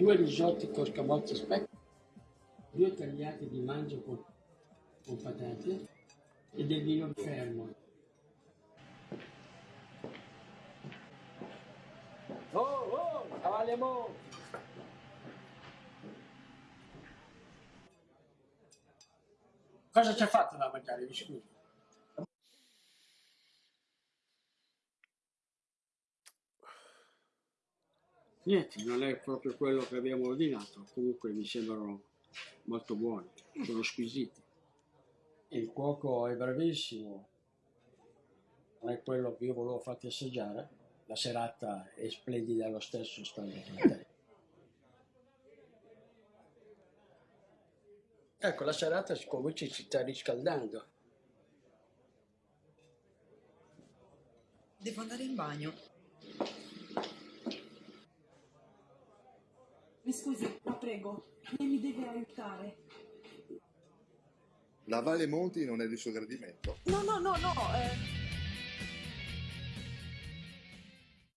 due risotti con scamozzi specchi, due tagliati di mangio con, con patate e del vino fermo. Oh, oh, cavalliamo! Cosa ci ha fatto da mangiare, mi scusi? Niente, non è proprio quello che abbiamo ordinato, comunque mi sembrano molto buoni, sono squisiti. Il cuoco è bravissimo, non è quello che io volevo farti assaggiare, la serata è splendida lo stesso, stando con te. Ecco, la serata comincia si sta riscaldando. Devo andare in bagno. Mi scusi, la prego, lei mi deve aiutare. La Valle Monti non è di suo gradimento. No, no, no, no, eh,